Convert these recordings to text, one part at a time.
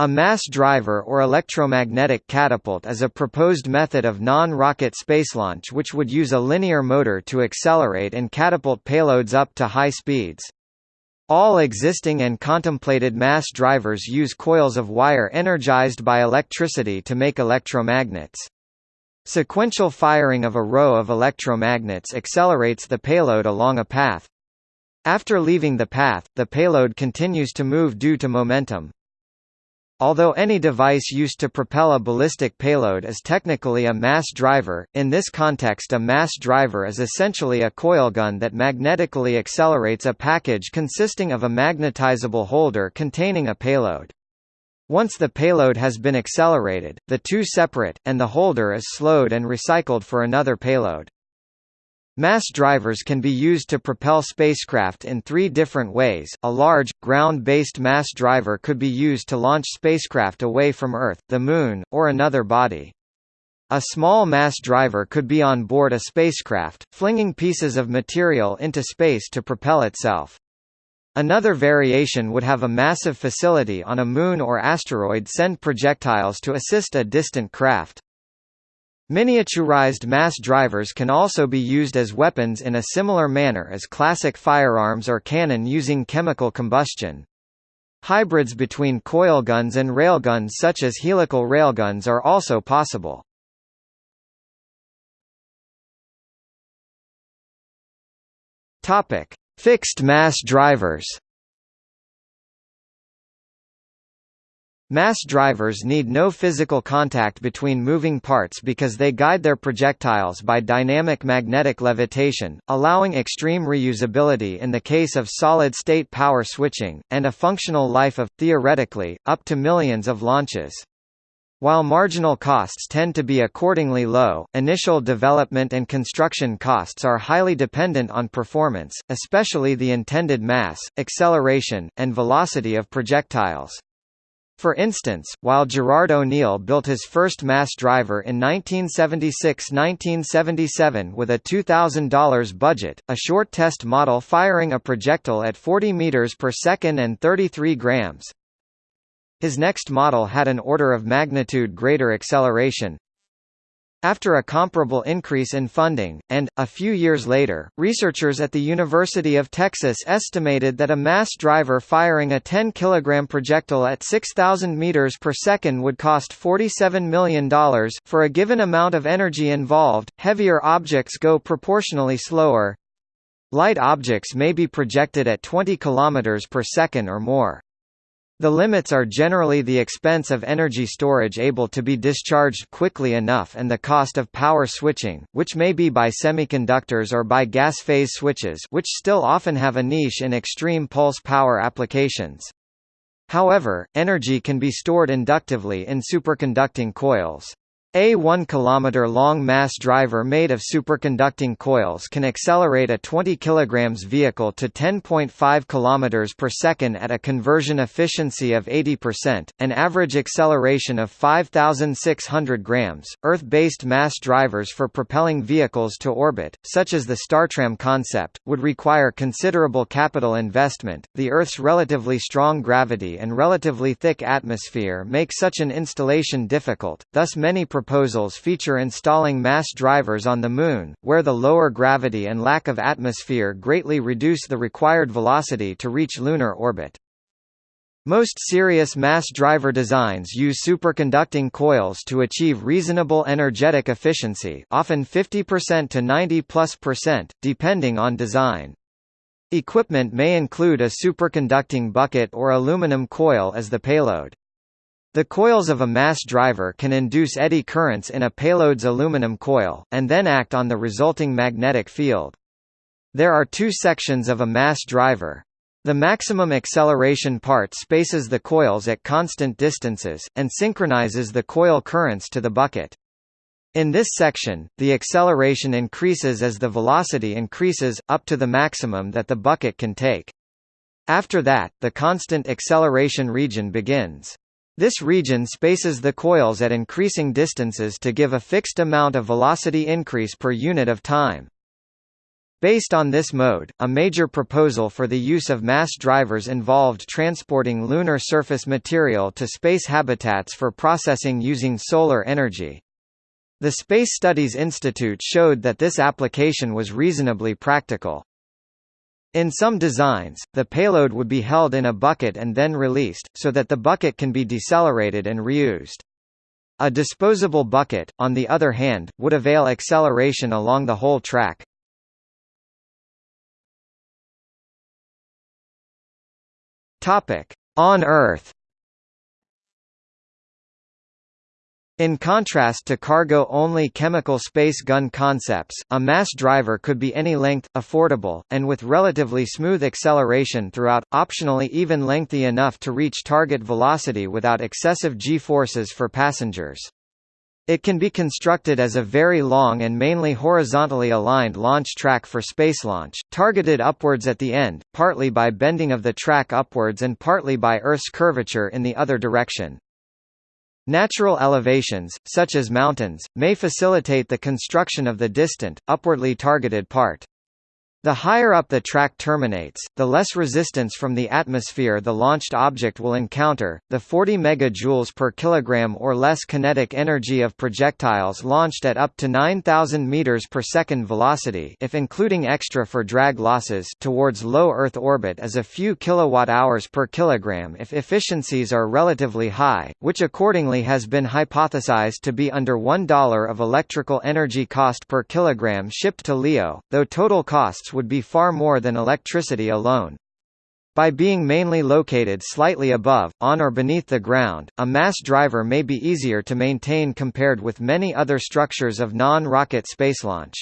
A mass driver or electromagnetic catapult is a proposed method of non-rocket space launch, which would use a linear motor to accelerate and catapult payloads up to high speeds. All existing and contemplated mass drivers use coils of wire energized by electricity to make electromagnets. Sequential firing of a row of electromagnets accelerates the payload along a path. After leaving the path, the payload continues to move due to momentum. Although any device used to propel a ballistic payload is technically a mass driver, in this context a mass driver is essentially a coil gun that magnetically accelerates a package consisting of a magnetizable holder containing a payload. Once the payload has been accelerated, the two separate, and the holder is slowed and recycled for another payload. Mass drivers can be used to propel spacecraft in three different ways. A large, ground-based mass driver could be used to launch spacecraft away from Earth, the Moon, or another body. A small mass driver could be on board a spacecraft, flinging pieces of material into space to propel itself. Another variation would have a massive facility on a moon or asteroid send projectiles to assist a distant craft. Miniaturized mass drivers can also be used as weapons in a similar manner as classic firearms or cannon using chemical combustion. Hybrids between coil guns and railguns such as helical railguns are also possible. Fixed mass drivers. Mass drivers need no physical contact between moving parts because they guide their projectiles by dynamic magnetic levitation, allowing extreme reusability in the case of solid-state power switching, and a functional life of, theoretically, up to millions of launches. While marginal costs tend to be accordingly low, initial development and construction costs are highly dependent on performance, especially the intended mass, acceleration, and velocity of projectiles. For instance, while Gerard O'Neill built his first mass driver in 1976–1977 with a $2,000 budget, a short test model firing a projectile at 40 meters per second and 33 grams. His next model had an order of magnitude greater acceleration, after a comparable increase in funding, and, a few years later, researchers at the University of Texas estimated that a mass driver firing a 10 kg projectile at 6,000 meters per second would cost $47 million. For a given amount of energy involved, heavier objects go proportionally slower. Light objects may be projected at 20 km per second or more. The limits are generally the expense of energy storage able to be discharged quickly enough and the cost of power switching, which may be by semiconductors or by gas phase switches which still often have a niche in extreme pulse power applications. However, energy can be stored inductively in superconducting coils. A 1 km long mass driver made of superconducting coils can accelerate a 20 kg vehicle to 10.5 km per second at a conversion efficiency of 80%, an average acceleration of 5,600 grams. Earth-based mass drivers for propelling vehicles to orbit, such as the Startram concept, would require considerable capital investment. The Earth's relatively strong gravity and relatively thick atmosphere make such an installation difficult, thus many proposals feature installing mass drivers on the Moon, where the lower gravity and lack of atmosphere greatly reduce the required velocity to reach lunar orbit. Most serious mass driver designs use superconducting coils to achieve reasonable energetic efficiency often 50% to 90 plus percent, depending on design. Equipment may include a superconducting bucket or aluminum coil as the payload. The coils of a mass driver can induce eddy currents in a payload's aluminum coil, and then act on the resulting magnetic field. There are two sections of a mass driver. The maximum acceleration part spaces the coils at constant distances, and synchronizes the coil currents to the bucket. In this section, the acceleration increases as the velocity increases, up to the maximum that the bucket can take. After that, the constant acceleration region begins. This region spaces the coils at increasing distances to give a fixed amount of velocity increase per unit of time. Based on this mode, a major proposal for the use of mass drivers involved transporting lunar surface material to space habitats for processing using solar energy. The Space Studies Institute showed that this application was reasonably practical. In some designs, the payload would be held in a bucket and then released, so that the bucket can be decelerated and reused. A disposable bucket, on the other hand, would avail acceleration along the whole track. On Earth In contrast to cargo-only chemical space gun concepts, a mass driver could be any length, affordable, and with relatively smooth acceleration throughout, optionally even lengthy enough to reach target velocity without excessive g-forces for passengers. It can be constructed as a very long and mainly horizontally aligned launch track for space launch, targeted upwards at the end, partly by bending of the track upwards and partly by Earth's curvature in the other direction. Natural elevations, such as mountains, may facilitate the construction of the distant, upwardly targeted part. The higher up the track terminates, the less resistance from the atmosphere the launched object will encounter. The 40 megajoules per kilogram or less kinetic energy of projectiles launched at up to 9000 meters per second velocity, if including extra for drag losses, towards low Earth orbit is a few kilowatt-hours per kilogram if efficiencies are relatively high, which accordingly has been hypothesized to be under $1 of electrical energy cost per kilogram shipped to LEO, though total costs would be far more than electricity alone. By being mainly located slightly above, on or beneath the ground, a mass driver may be easier to maintain compared with many other structures of non-rocket space launch.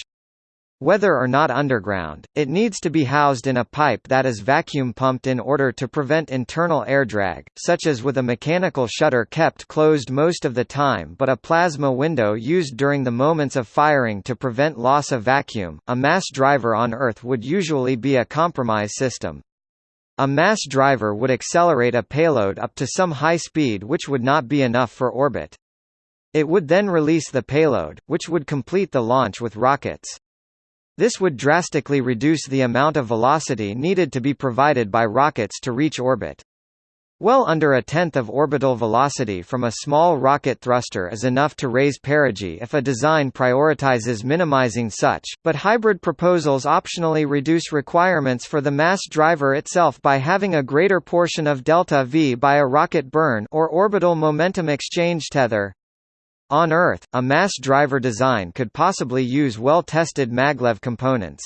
Whether or not underground, it needs to be housed in a pipe that is vacuum pumped in order to prevent internal air drag, such as with a mechanical shutter kept closed most of the time but a plasma window used during the moments of firing to prevent loss of vacuum. A mass driver on Earth would usually be a compromise system. A mass driver would accelerate a payload up to some high speed which would not be enough for orbit. It would then release the payload, which would complete the launch with rockets. This would drastically reduce the amount of velocity needed to be provided by rockets to reach orbit. Well under a tenth of orbital velocity from a small rocket thruster is enough to raise perigee if a design prioritizes minimizing such, but hybrid proposals optionally reduce requirements for the mass driver itself by having a greater portion of delta V by a rocket burn or orbital momentum exchange tether. On Earth, a mass driver design could possibly use well-tested maglev components.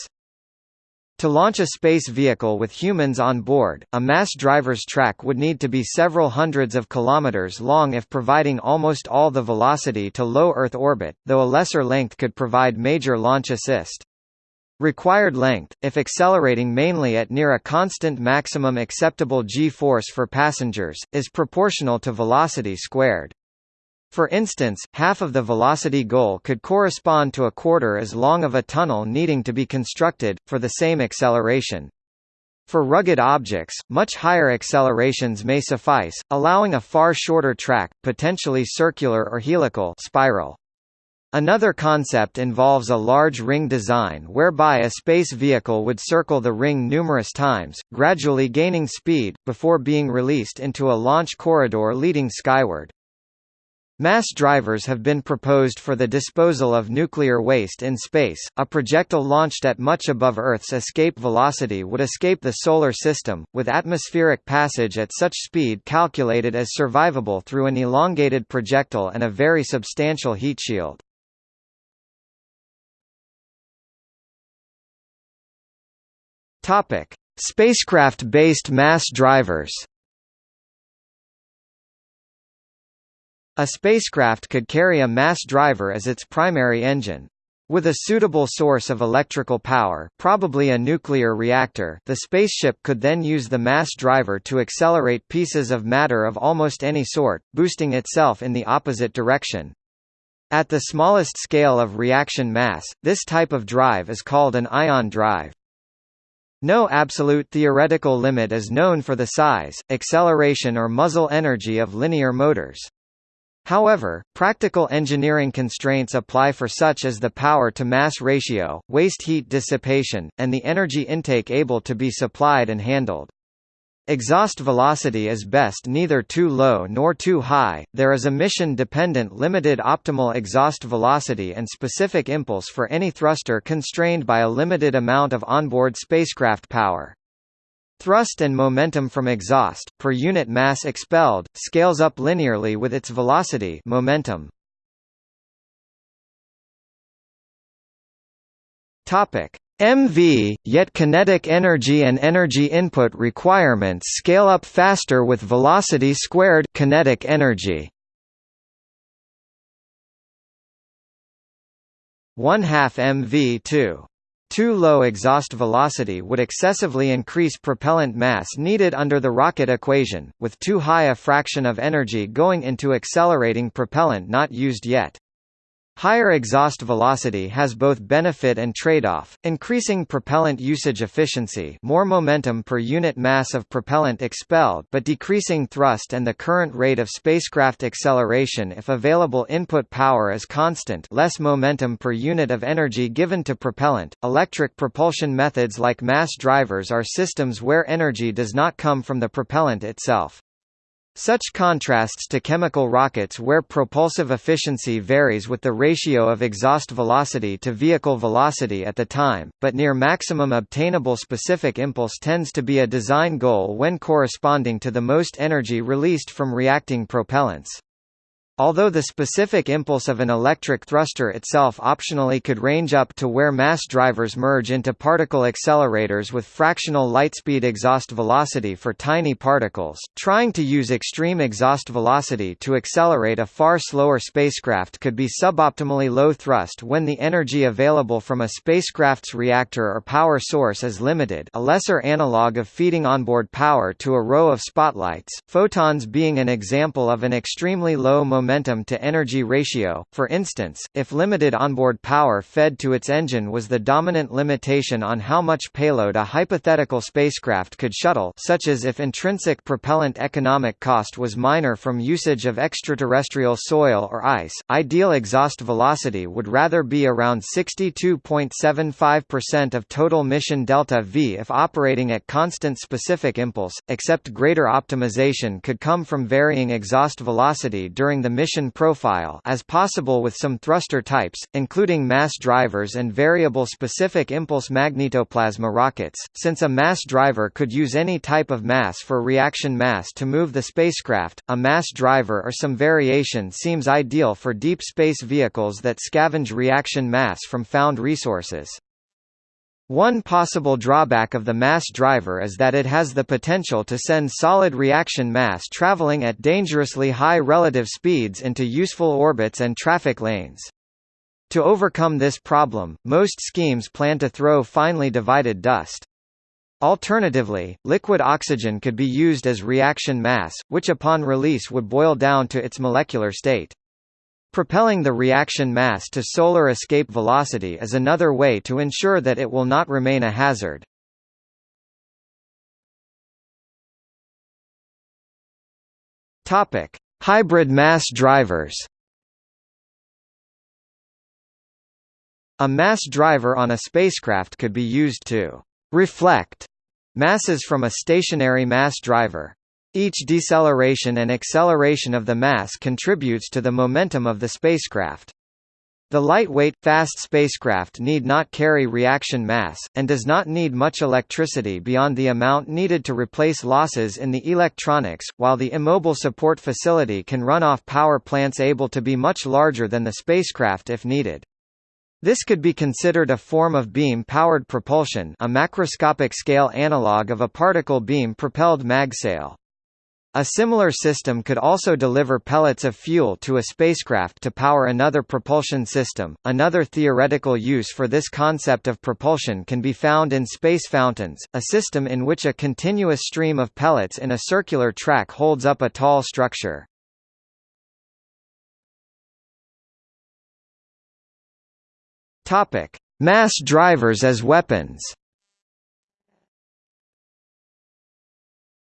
To launch a space vehicle with humans on board, a mass driver's track would need to be several hundreds of kilometers long if providing almost all the velocity to low Earth orbit, though a lesser length could provide major launch assist. Required length, if accelerating mainly at near a constant maximum acceptable g-force for passengers, is proportional to velocity squared. For instance, half of the velocity goal could correspond to a quarter as long of a tunnel needing to be constructed, for the same acceleration. For rugged objects, much higher accelerations may suffice, allowing a far shorter track, potentially circular or helical spiral. Another concept involves a large ring design whereby a space vehicle would circle the ring numerous times, gradually gaining speed, before being released into a launch corridor leading skyward. Mass drivers have been proposed for the disposal of nuclear waste in space. A projectile launched at much above Earth's escape velocity would escape the Solar System, with atmospheric passage at such speed calculated as survivable through an elongated projectile and a very substantial heat shield. Spacecraft-based mass drivers. A spacecraft could carry a mass driver as its primary engine. With a suitable source of electrical power probably a nuclear reactor the spaceship could then use the mass driver to accelerate pieces of matter of almost any sort, boosting itself in the opposite direction. At the smallest scale of reaction mass, this type of drive is called an ion drive. No absolute theoretical limit is known for the size, acceleration or muzzle energy of linear motors. However, practical engineering constraints apply for such as the power-to-mass ratio, waste heat dissipation, and the energy intake able to be supplied and handled. Exhaust velocity is best neither too low nor too high, there is a mission-dependent limited optimal exhaust velocity and specific impulse for any thruster constrained by a limited amount of onboard spacecraft power. Thrust and momentum from exhaust, per unit mass expelled, scales up linearly with its velocity momentum. MV, yet kinetic energy and energy input requirements scale up faster with velocity squared kinetic energy. 1 half MV 2 too low exhaust velocity would excessively increase propellant mass needed under the rocket equation, with too high a fraction of energy going into accelerating propellant not used yet. Higher exhaust velocity has both benefit and trade-off, increasing propellant usage efficiency more momentum per unit mass of propellant expelled but decreasing thrust and the current rate of spacecraft acceleration if available input power is constant less momentum per unit of energy given to propellant. Electric propulsion methods like mass drivers are systems where energy does not come from the propellant itself. Such contrasts to chemical rockets where propulsive efficiency varies with the ratio of exhaust velocity to vehicle velocity at the time, but near maximum obtainable specific impulse tends to be a design goal when corresponding to the most energy released from reacting propellants. Although the specific impulse of an electric thruster itself optionally could range up to where mass drivers merge into particle accelerators with fractional lightspeed exhaust velocity for tiny particles, trying to use extreme exhaust velocity to accelerate a far slower spacecraft could be suboptimally low thrust when the energy available from a spacecraft's reactor or power source is limited a lesser analog of feeding onboard power to a row of spotlights, photons being an example of an extremely low momentum momentum to energy ratio. For instance, if limited onboard power fed to its engine was the dominant limitation on how much payload a hypothetical spacecraft could shuttle, such as if intrinsic propellant economic cost was minor from usage of extraterrestrial soil or ice, ideal exhaust velocity would rather be around 62.75% of total mission delta V if operating at constant specific impulse, except greater optimization could come from varying exhaust velocity during the mission profile as possible with some thruster types, including mass drivers and variable specific impulse magnetoplasma rockets, since a mass driver could use any type of mass for reaction mass to move the spacecraft, a mass driver or some variation seems ideal for deep space vehicles that scavenge reaction mass from found resources. One possible drawback of the mass driver is that it has the potential to send solid reaction mass traveling at dangerously high relative speeds into useful orbits and traffic lanes. To overcome this problem, most schemes plan to throw finely divided dust. Alternatively, liquid oxygen could be used as reaction mass, which upon release would boil down to its molecular state. Propelling the reaction mass to solar escape velocity is another way to ensure that it will not remain a hazard. Topic: Hybrid mass drivers. A mass driver on a spacecraft could be used to reflect masses from a stationary mass driver. Each deceleration and acceleration of the mass contributes to the momentum of the spacecraft. The lightweight, fast spacecraft need not carry reaction mass, and does not need much electricity beyond the amount needed to replace losses in the electronics, while the immobile support facility can run off power plants able to be much larger than the spacecraft if needed. This could be considered a form of beam-powered propulsion a macroscopic scale analog of a particle beam-propelled magsail. A similar system could also deliver pellets of fuel to a spacecraft to power another propulsion system. Another theoretical use for this concept of propulsion can be found in space fountains, a system in which a continuous stream of pellets in a circular track holds up a tall structure. Topic: Mass drivers as weapons.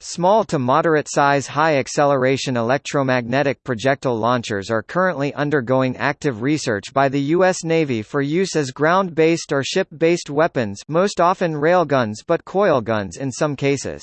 Small to moderate-size high-acceleration electromagnetic projectile launchers are currently undergoing active research by the U.S. Navy for use as ground-based or ship-based weapons most often railguns but coil guns in some cases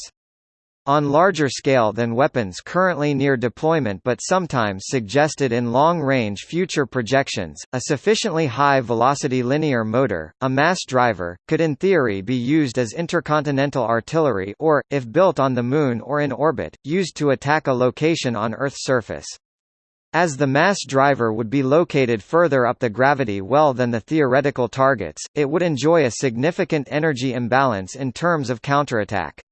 on larger scale than weapons currently near deployment but sometimes suggested in long-range future projections, a sufficiently high-velocity linear motor, a mass driver, could in theory be used as intercontinental artillery or, if built on the Moon or in orbit, used to attack a location on Earth's surface. As the mass driver would be located further up the gravity well than the theoretical targets, it would enjoy a significant energy imbalance in terms of counterattack.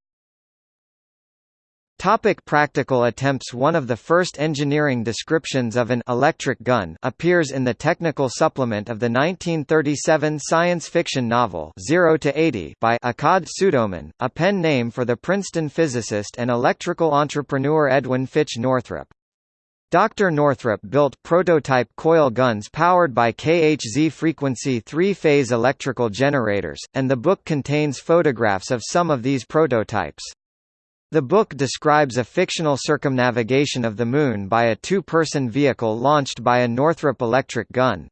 Topic practical attempts One of the first engineering descriptions of an electric gun appears in the technical supplement of the 1937 science fiction novel 0 to 80 by Akkad Pseudoman, a pen name for the Princeton physicist and electrical entrepreneur Edwin Fitch Northrup. Dr. Northrup built prototype coil guns powered by KHZ frequency three-phase electrical generators, and the book contains photographs of some of these prototypes. The book describes a fictional circumnavigation of the Moon by a two-person vehicle launched by a Northrup electric gun.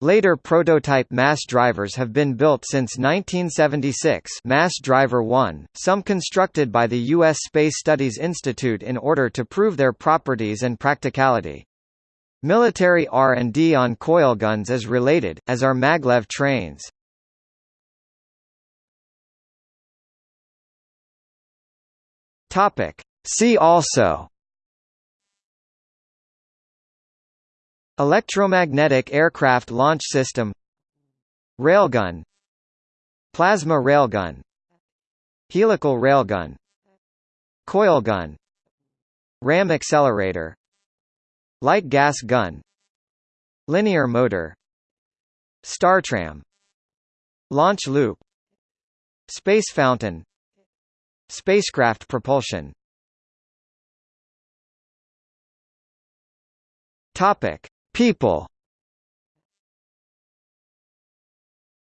Later prototype mass drivers have been built since 1976 Mass Driver 1, some constructed by the U.S. Space Studies Institute in order to prove their properties and practicality. Military R&D on coil guns is related, as are maglev trains. Topic. See also. Electromagnetic aircraft launch system. Railgun. Plasma railgun. Helical railgun. Coil gun Ram accelerator. Light gas gun. Linear motor. Startram Launch loop. Space fountain Spacecraft propulsion Topic: People.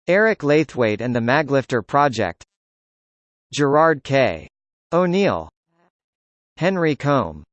Eric Laithwaite and the Maglifter Project. Gerard K. O'Neill. Henry Kolm